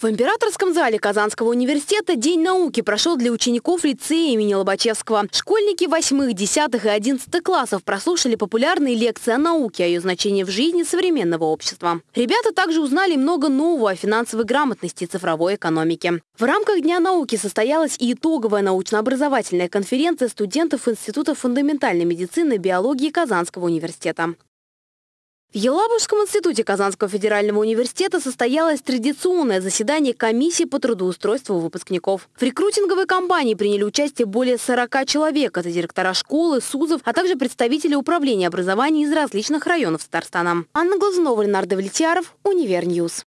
В Императорском зале Казанского университета День науки прошел для учеников лицея имени Лобачевского. Школьники 8, 10 и 11 классов прослушали популярные лекции о науке, о ее значении в жизни современного общества. Ребята также узнали много нового о финансовой грамотности и цифровой экономике. В рамках Дня науки состоялась и итоговая научно-образовательная конференция студентов Института фундаментальной медицины и биологии Казанского университета. В Елабужском институте Казанского федерального университета состоялось традиционное заседание комиссии по трудоустройству выпускников. В рекрутинговой кампании приняли участие более 40 человек. Это директора школы, СУЗов, а также представители управления образования из различных районов Татарстана. Анна Глазунова, Ленар Давлетьяров, Univer News.